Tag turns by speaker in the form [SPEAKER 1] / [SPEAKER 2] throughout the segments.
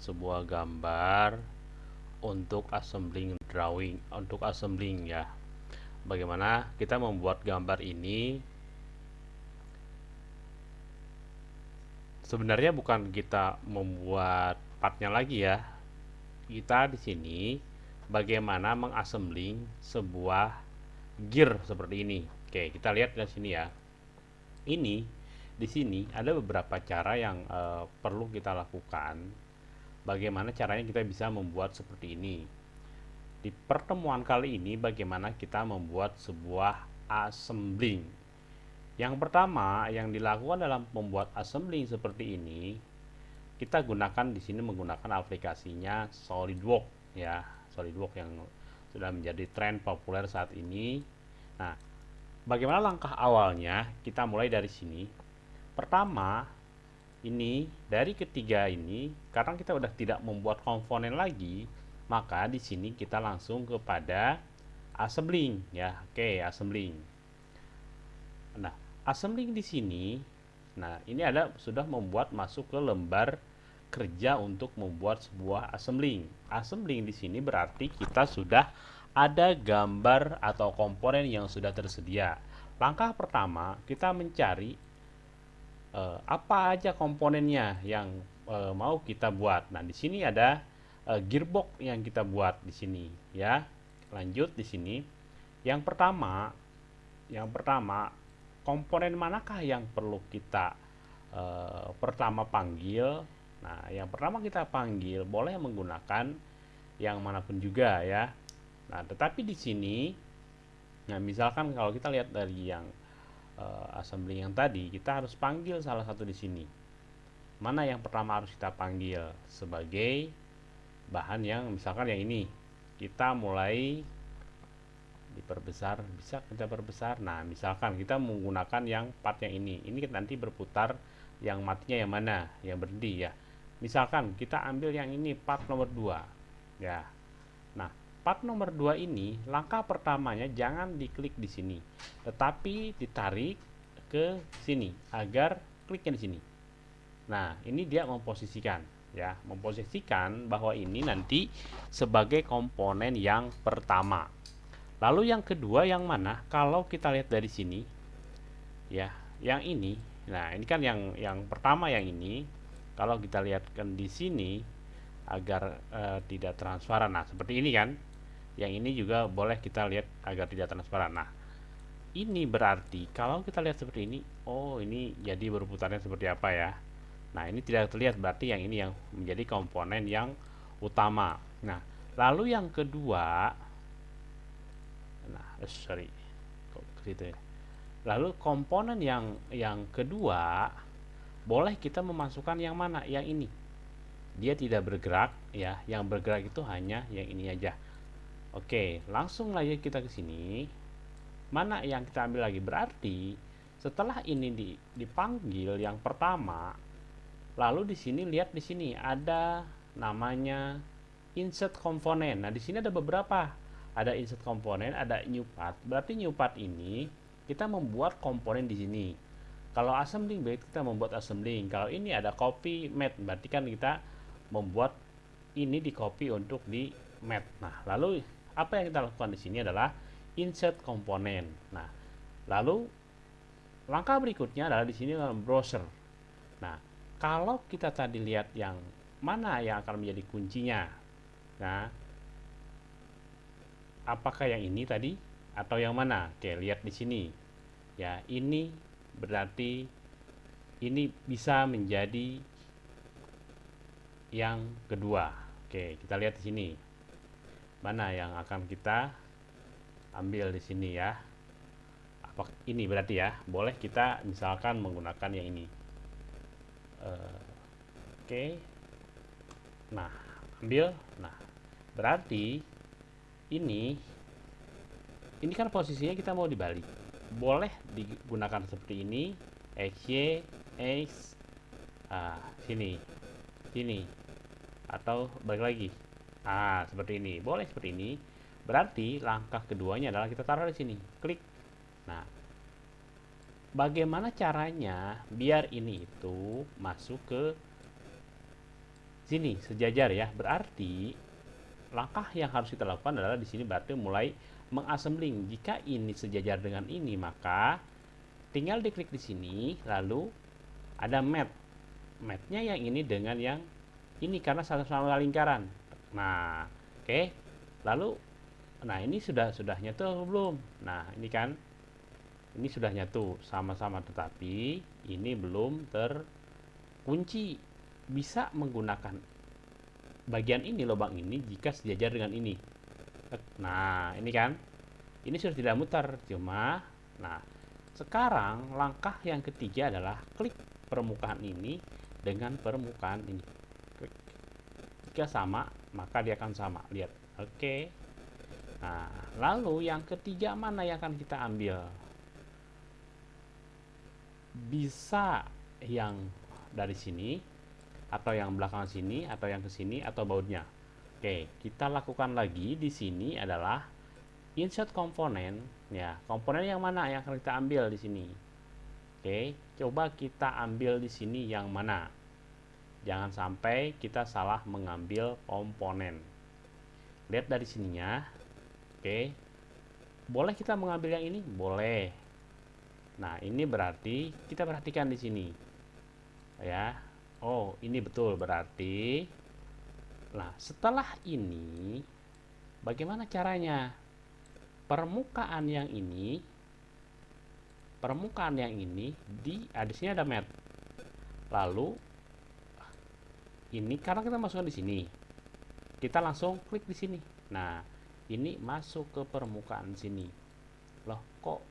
[SPEAKER 1] sebuah gambar untuk assembling drawing untuk assembling ya. Bagaimana kita membuat gambar ini? Sebenarnya bukan kita membuat partnya lagi ya. Kita di sini bagaimana mengassembling sebuah gear seperti ini. Oke kita lihat di sini ya. Ini di sini ada beberapa cara yang uh, perlu kita lakukan bagaimana caranya kita bisa membuat seperti ini. Di pertemuan kali ini bagaimana kita membuat sebuah assembling. Yang pertama yang dilakukan dalam membuat assembling seperti ini kita gunakan di sini menggunakan aplikasinya SolidWorks ya. SolidWorks yang sudah menjadi tren populer saat ini. Nah bagaimana langkah awalnya? Kita mulai dari sini. Pertama ini dari ketiga ini karena kita udah tidak membuat komponen lagi maka di sini kita langsung kepada assembling ya. Oke assembling. Nah assembling di sini nah ini ada sudah membuat masuk ke lembar kerja untuk membuat sebuah assembling. Assembling di sini berarti kita sudah ada gambar atau komponen yang sudah tersedia. Langkah pertama kita mencari uh, apa aja komponennya yang uh, mau kita buat. Nah, di sini ada uh, gearbox yang kita buat di sini ya. Lanjut di sini. Yang pertama, yang pertama komponen manakah yang perlu kita uh, pertama panggil? Nah, yang pertama kita panggil boleh menggunakan yang mana pun juga ya. Nah, tetapi di sini nah misalkan kalau kita lihat dari yang uh, assembly yang tadi, kita harus panggil salah satu di sini. Mana yang pertama harus kita panggil sebagai bahan yang misalkan yang ini. Kita mulai diperbesar, bisa kita perbesar. Nah, misalkan kita menggunakan yang part yang ini. Ini nanti berputar yang matinya yang mana? Yang berhenti ya. Misalkan kita ambil yang ini part nomor 2. Ya. Nah, part nomor 2 ini langkah pertamanya jangan diklik di sini tetapi ditarik ke sini agar kliknya di sini. Nah ini dia memposisikan ya. Memposisikan bahwa ini nanti sebagai komponen yang pertama. Lalu yang kedua yang mana? Kalau kita lihat dari sini ya yang ini. Nah ini kan yang yang pertama yang ini. Kalau kita lihatkan di sini agar uh, tidak transparan. Nah seperti ini kan yang ini juga boleh kita lihat agar tidak transparan. Nah ini berarti kalau kita lihat seperti ini oh ini jadi berputarnya seperti apa ya? Nah ini tidak terlihat berarti yang ini yang menjadi komponen yang utama. Nah lalu yang kedua nah eh, sorry kok gitu ya? Lalu komponen yang yang kedua boleh kita memasukkan yang mana? Yang ini. Dia tidak bergerak ya. Yang bergerak itu hanya yang ini aja Oke, langsung aja kita ke sini. Mana yang kita ambil lagi? Berarti setelah ini dipanggil yang pertama, lalu di sini lihat di sini ada namanya insert komponen. Nah, di sini ada beberapa. Ada insert komponen, ada new part. Berarti new part ini kita membuat komponen di sini. Kalau assembling berarti kita membuat assembling. Kalau ini ada copy mat, berarti kan kita membuat ini di copy untuk di mat. Nah, lalu apa yang kita lakukan di sini adalah insert komponen. Nah, lalu langkah berikutnya adalah di sini dalam browser. Nah, kalau kita tadi lihat yang mana yang akan menjadi kuncinya. Nah, apakah yang ini tadi atau yang mana? Oke, lihat di sini. Ya, ini berarti ini bisa menjadi yang kedua. Oke, kita lihat di sini mana yang akan kita ambil di sini ya? Apa ini berarti ya? Boleh kita misalkan menggunakan yang ini. Uh, oke. Okay. nah ambil. Nah berarti ini ini kan posisinya kita mau dibalik. Boleh digunakan seperti ini. XY X. Ah sini. Sini. Atau balik lagi Nah, seperti ini. Boleh seperti ini. Berarti langkah keduanya adalah kita taruh di sini. Klik. Nah, bagaimana caranya biar ini itu masuk ke sini sejajar ya. Berarti langkah yang harus kita lakukan adalah di sini berarti mulai mengassembling. Jika ini sejajar dengan ini, maka tinggal diklik di sini lalu ada mat. Matnya yang ini dengan yang ini karena sama-sama lingkaran. Nah, oke. Okay. Lalu nah ini sudah sudah nyatu belum? Nah, ini kan ini sudah nyatu sama-sama tetapi ini belum terkunci. Bisa menggunakan bagian ini lubang ini jika sejajar dengan ini. Nah, ini kan ini sudah tidak muter cuma nah sekarang langkah yang ketiga adalah klik permukaan ini dengan permukaan ini klik. jika sama maka dia akan sama. Lihat. Oke. Nah lalu yang ketiga mana yang akan kita ambil? Bisa yang dari sini atau yang belakang sini atau yang ke sini atau bautnya. Oke kita lakukan lagi di sini adalah insert komponen. Ya komponen yang mana yang akan kita ambil di sini? Oke coba kita ambil di sini yang mana jangan sampai kita salah mengambil komponen. Lihat dari sininya. Oke. Boleh kita mengambil yang ini? Boleh. Nah ini berarti kita perhatikan di sini. Ya. Oh ini betul berarti. Nah setelah ini bagaimana caranya? Permukaan yang ini permukaan yang ini di ah, di sini ada mat. Lalu ini karena kita masukkan di sini. Kita langsung klik di sini. Nah ini masuk ke permukaan sini. Loh kok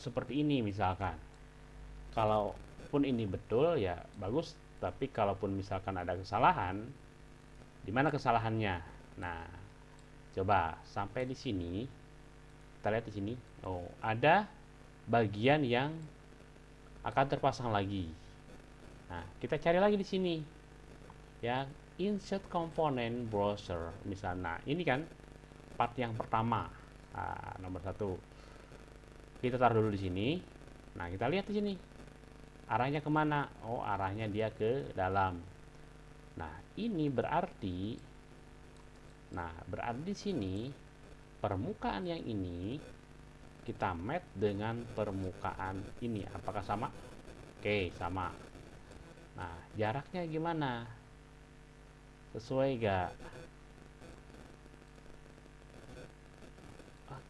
[SPEAKER 1] seperti ini misalkan? Kalaupun ini betul ya bagus. Tapi kalaupun misalkan ada kesalahan di mana kesalahannya? Nah coba sampai di sini. Kita lihat di sini. Oh ada bagian yang akan terpasang lagi. Nah kita cari lagi di sini ya insert component browser misalnya nah, ini kan part yang pertama. Nah, nomor satu. Kita taruh dulu di sini. Nah kita lihat di sini. Arahnya ke mana? Oh arahnya dia ke dalam. Nah ini berarti nah berarti di sini permukaan yang ini kita match dengan permukaan ini. Apakah sama? Oke sama. Nah jaraknya gimana sesuai gak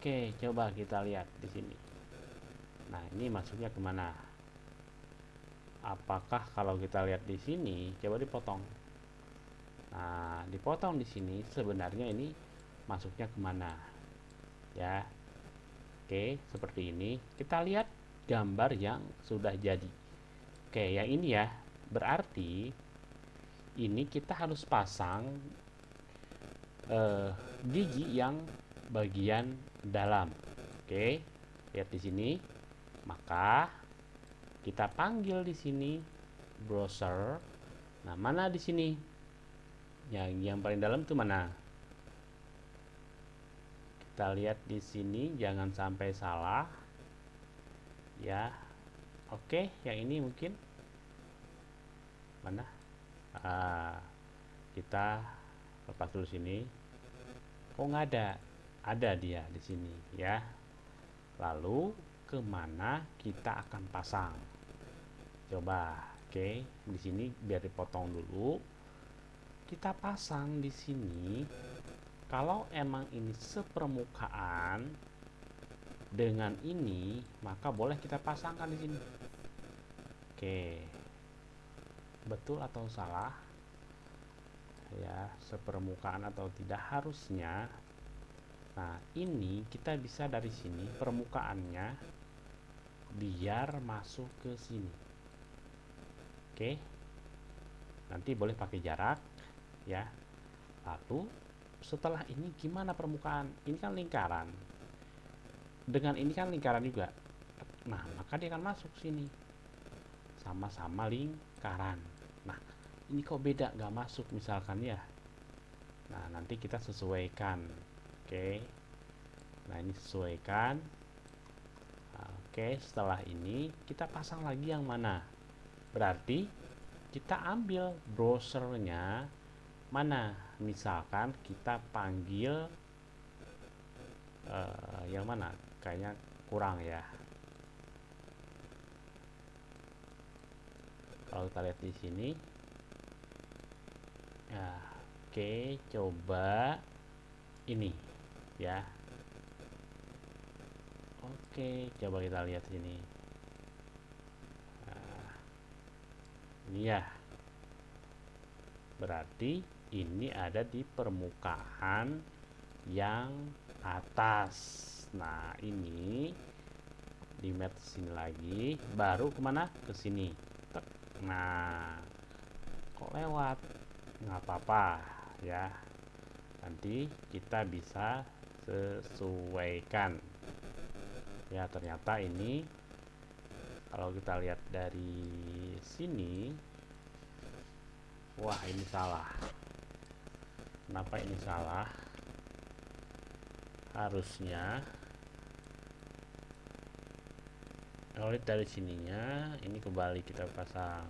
[SPEAKER 1] oke coba kita lihat di sini. Nah ini masuknya ke mana? Apakah kalau kita lihat di sini coba dipotong. Nah dipotong di sini sebenarnya ini masuknya ke mana? Ya. Oke seperti ini. Kita lihat gambar yang sudah jadi. Oke yang ini ya. Berarti ini kita harus pasang eh, gigi yang bagian dalam. Oke lihat di sini. Maka kita panggil di sini browser. Nah mana di sini? Yang yang paling dalam itu mana? Kita lihat di sini jangan sampai salah. Ya oke yang ini mungkin. Mana ah, kita lepas dulu sini. Kok nggak ada? Ada dia di sini ya. Lalu ke mana kita akan pasang? Coba oke di sini biar dipotong dulu. Kita pasang di sini. Kalau emang ini sepermukaan dengan ini maka boleh kita pasangkan di sini. Oke betul atau salah ya sepermukaan atau tidak harusnya nah ini kita bisa dari sini permukaannya biar masuk ke sini. Oke? Nanti boleh pakai jarak ya. Lalu setelah ini gimana permukaan? Ini kan lingkaran. Dengan ini kan lingkaran juga. Nah maka dia akan masuk sini. Sama-sama lingkaran nah ini kok beda nggak masuk misalkan ya. Nah nanti kita sesuaikan. Oke. Nah ini sesuaikan. Oke setelah ini kita pasang lagi yang mana? Berarti kita ambil browsernya mana? Misalkan kita panggil uh, yang mana? Kayaknya kurang ya kalau kita lihat di sini. Ya oke coba ini ya. Oke coba kita lihat sini. Nah, ini ya. Berarti ini ada di permukaan yang atas. Nah ini di mat sini lagi. Baru ke mana? Ke sini nah. Kok lewat? Nggak apa-apa ya. Nanti kita bisa sesuaikan. Ya ternyata ini kalau kita lihat dari sini wah ini salah. Kenapa ini salah? Harusnya kalau lihat dari sininya ini kembali kita pasang.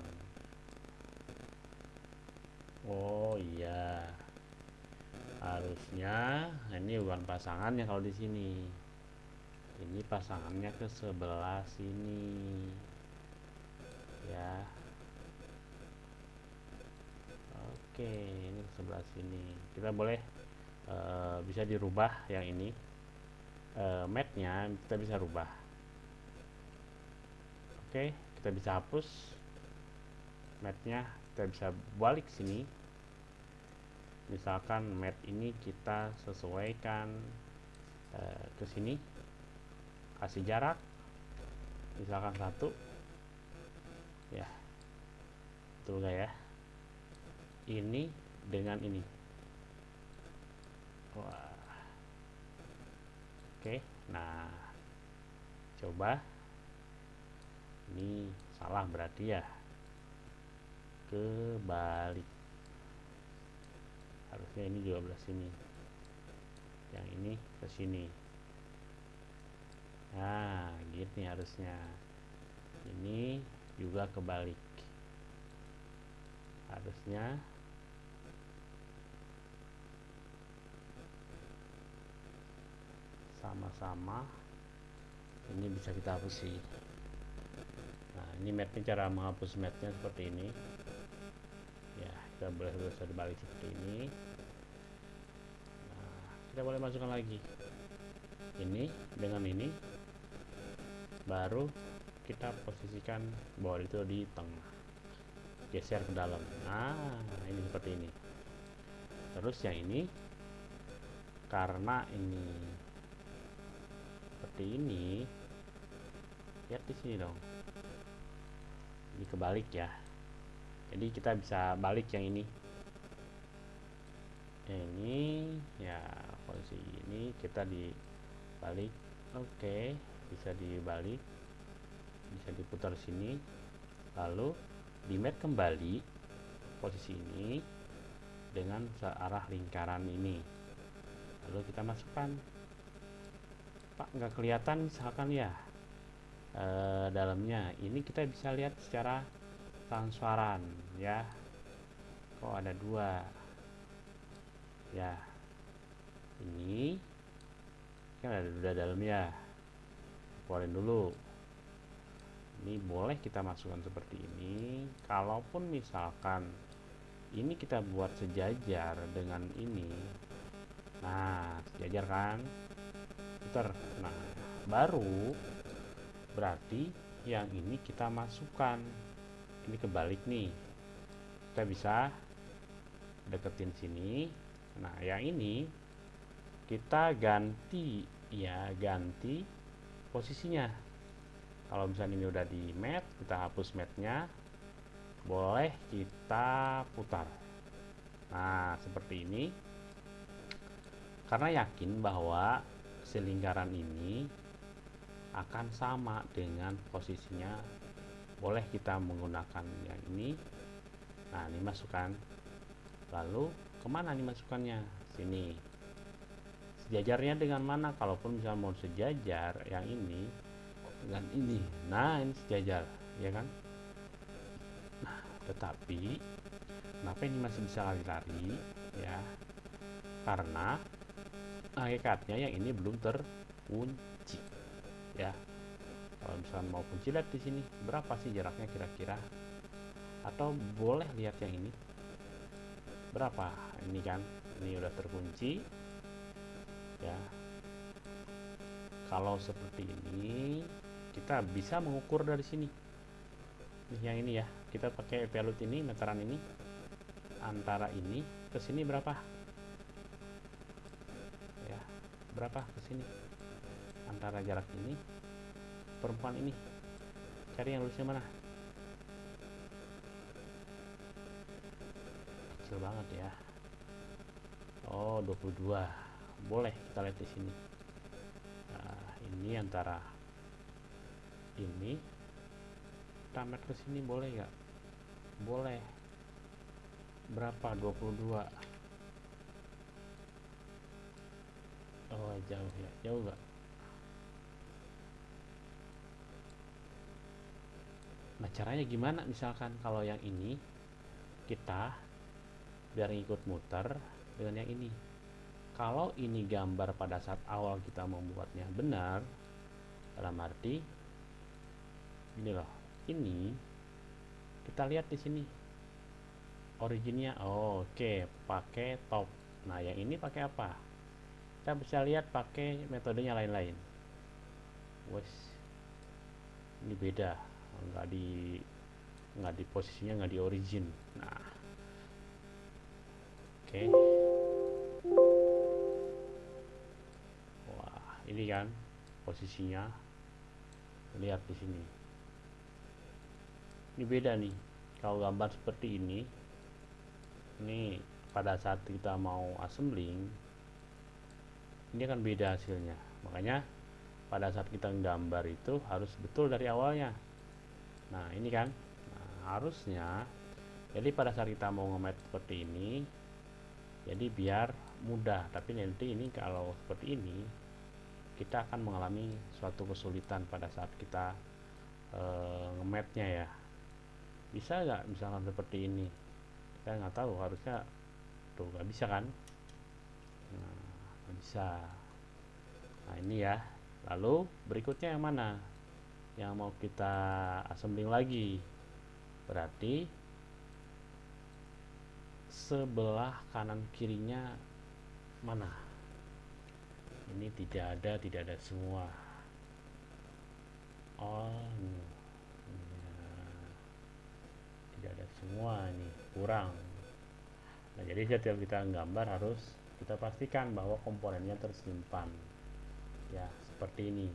[SPEAKER 1] Oh iya. Harusnya ini bukan pasangannya kalau di sini. Ini pasangannya ke sebelah sini. Ya. Oke ini ke sebelah sini. Kita boleh uh, bisa dirubah yang ini. Uh, matnya kita bisa rubah Oke, kita bisa hapus matnya, kita bisa balik sini. Misalkan mat ini kita sesuaikan uh, ke sini, kasih jarak, misalkan satu, ya, betul gak ya? Ini dengan ini. Wah. Oke, nah, coba ini salah berarti ya. Kebalik. Harusnya ini juga belah sini. Yang ini ke sini. Nah gini harusnya. Ini juga kebalik. Harusnya sama-sama. Ini bisa kita hapus sih ini matnya cara menghapus matnya seperti ini. Ya kita boleh bisa dibalik seperti ini. Nah kita boleh masukkan lagi. Ini dengan ini. Baru kita posisikan bahwa itu di tengah. Geser ke dalam. Nah ini seperti ini. Terus yang ini karena ini seperti ini lihat di sini dong ini kebalik ya. Jadi kita bisa balik yang ini. Ini ya posisi ini kita dibalik. Oke bisa dibalik. Bisa diputar sini. Lalu di mat kembali posisi ini dengan searah lingkaran ini. Lalu kita masukkan. Pak nggak kelihatan misalkan ya e, dalamnya. Ini kita bisa lihat secara transparan ya. Kok ada dua? Ya ini. Kan ada dua dalamnya keluarin dulu. Ini boleh kita masukkan seperti ini. Kalaupun misalkan ini kita buat sejajar dengan ini. Nah sejajar kan? Putar nah baru berarti yang ini kita masukkan. Ini kebalik nih. Kita bisa deketin sini. Nah yang ini kita ganti ya ganti posisinya. Kalau misalnya ini udah di mat kita hapus matnya boleh kita putar. Nah seperti ini. Karena yakin bahwa selingkaran ini akan sama dengan posisinya. Boleh kita menggunakan yang ini. Nah ini masukkan. Lalu ke mana nih masukannya sini. Sejajarnya dengan mana? Kalaupun misalnya mau sejajar yang ini dengan ini. Nah ini sejajar ya kan? Nah tetapi kenapa ini masih bisa lari-lari ya? Karena hakikatnya yang ini belum terkunci ya. Kalau misalnya mau kunci lihat di sini berapa sih jaraknya kira-kira? Atau boleh lihat yang ini? Berapa? Ini kan ini udah terkunci. Ya. Kalau seperti ini kita bisa mengukur dari sini. Nih, yang ini ya. Kita pakai pelut ini meteran ini. Antara ini ke sini berapa? Ya berapa ke sini antara jarak ini perempuan ini. Cari yang lulusnya mana? Kecil banget ya. Oh 22 boleh kita lihat di sini. Nah, ini antara ini tamat ke sini boleh nggak? Boleh. Berapa? 22 oh jauh ya. Jauh nggak nah caranya gimana? Misalkan kalau yang ini kita biar ikut muter dengan yang ini. Kalau ini gambar pada saat awal kita membuatnya benar dalam arti ini loh ini kita lihat di sini. Originnya oh, oke okay, pakai top. Nah yang ini pakai apa? Kita bisa lihat pakai metodenya lain-lain. Wes ini beda nggak di nggak di posisinya nggak di origin. Nah. Oke. Okay. wah ini kan posisinya. Lihat di sini. Ini beda nih. Kalau gambar seperti ini ini pada saat kita mau assembling ini akan beda hasilnya. Makanya pada saat kita gambar itu harus betul dari awalnya nah ini kan nah, harusnya jadi pada saat kita mau ngemet seperti ini jadi biar mudah. Tapi nanti ini kalau seperti ini kita akan mengalami suatu kesulitan pada saat kita e, ngemetnya ya. Bisa nggak misalkan seperti ini? Saya nggak tahu harusnya tuh nggak bisa kan? Nah, bisa. Nah ini ya. Lalu berikutnya yang mana yang mau kita assembling lagi. Berarti sebelah kanan kirinya mana? Ini tidak ada tidak ada semua. Oh tidak ada semua ini kurang. Nah jadi setiap kita gambar harus kita pastikan bahwa komponennya tersimpan. Ya seperti ini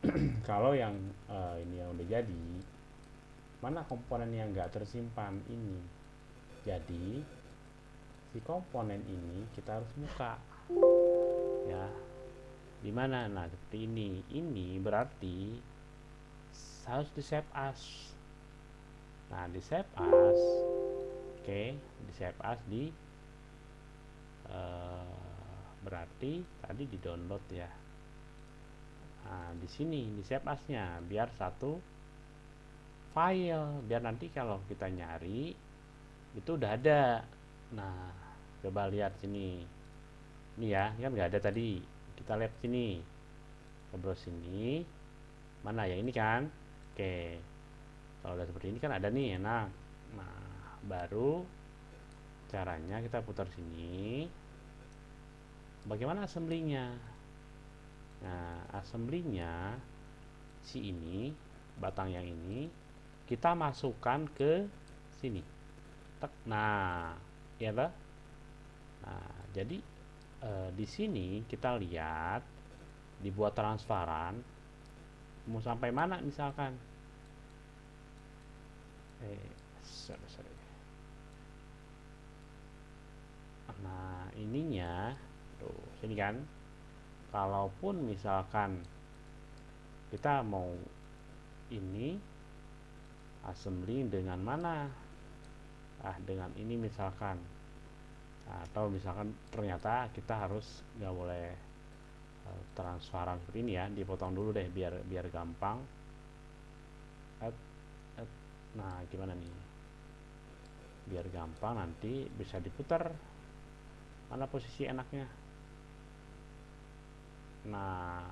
[SPEAKER 1] kalau yang uh, ini yang udah jadi mana komponen yang enggak tersimpan ini? Jadi si komponen ini kita harus buka. Ya di mana? Nah seperti ini. Ini berarti harus di save as. Nah di save as oke okay, di save as di uh, berarti tadi di download ya nah di sini di save asnya biar satu file. Biar nanti kalau kita nyari itu udah ada. Nah coba lihat sini. Ini ya kan nggak ada tadi. Kita lihat sini. Browse sini. Mana ya? Ini kan? Oke. Kalau udah seperti ini kan ada nih enak. Nah baru caranya kita putar sini. Bagaimana assemblingnya nah assemblingnya si ini batang yang ini kita masukkan ke sini Tek. nah ya nah jadi e, di sini kita lihat dibuat transparan mau sampai mana misalkan eh sorry, sorry. nah ininya tuh sini kan kalaupun misalkan kita mau ini assembly dengan mana? Ah dengan ini misalkan. Atau misalkan ternyata kita harus nggak boleh uh, transparan seperti ini ya dipotong dulu deh biar biar gampang. Nah gimana nih? Biar gampang nanti bisa diputar mana posisi enaknya nah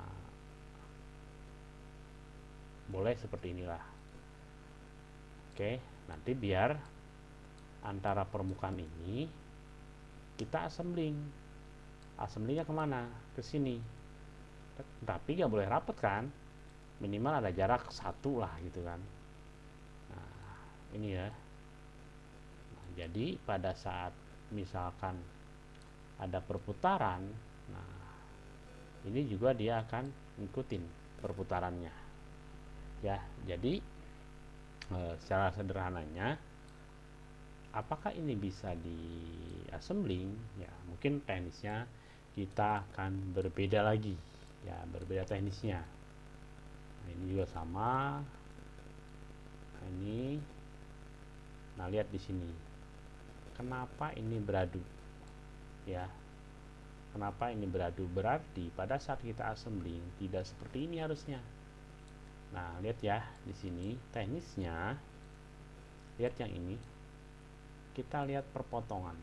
[SPEAKER 1] boleh seperti inilah. Oke nanti biar antara permukaan ini kita assembling. Assemblingnya ke mana? Ke sini. Tapi nggak boleh rapet kan? Minimal ada jarak satu lah gitu kan. Nah ini ya. Nah, jadi pada saat misalkan ada perputaran nah ini juga dia akan ngikutin perputarannya. Ya jadi e, secara sederhananya apakah ini bisa di assembling ya mungkin teknisnya kita akan berbeda lagi. Ya berbeda teknisnya. Nah, ini juga sama. Nah, ini nah lihat di sini. Kenapa ini beradu? Ya kenapa ini beradu berarti pada saat kita assembling? Tidak seperti ini harusnya. Nah lihat ya di sini teknisnya. Lihat yang ini. Kita lihat perpotongan.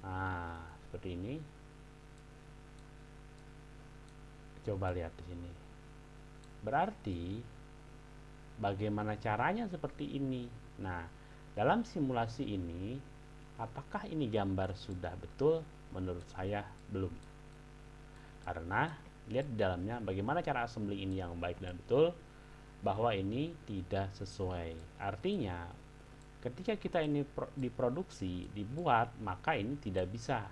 [SPEAKER 1] Nah seperti ini. Coba lihat di sini. Berarti bagaimana caranya seperti ini? Nah dalam simulasi ini apakah ini gambar sudah betul? Menurut saya belum. Karena lihat di dalamnya bagaimana cara assembly ini yang baik dan betul bahwa ini tidak sesuai. Artinya ketika kita ini pro, diproduksi dibuat maka ini tidak bisa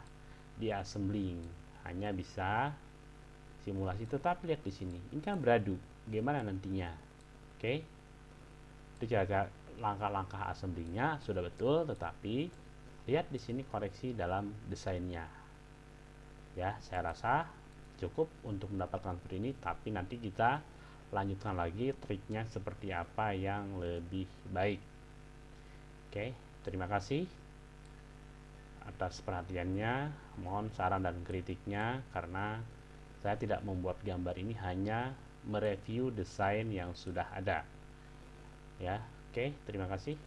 [SPEAKER 1] diassembling. Hanya bisa simulasi. Tetap lihat di sini. Ini kan beradu. Gimana nantinya? Oke? Okay? itu cara langkah-langkah assemblingnya sudah betul tetapi lihat di sini koreksi dalam desainnya ya saya rasa cukup untuk mendapatkan seperti ini tapi nanti kita lanjutkan lagi triknya seperti apa yang lebih baik Oke, terima kasih atas perhatiannya. Mohon saran dan kritiknya karena saya tidak membuat gambar ini hanya mereview desain yang sudah ada. Ya, oke, terima kasih.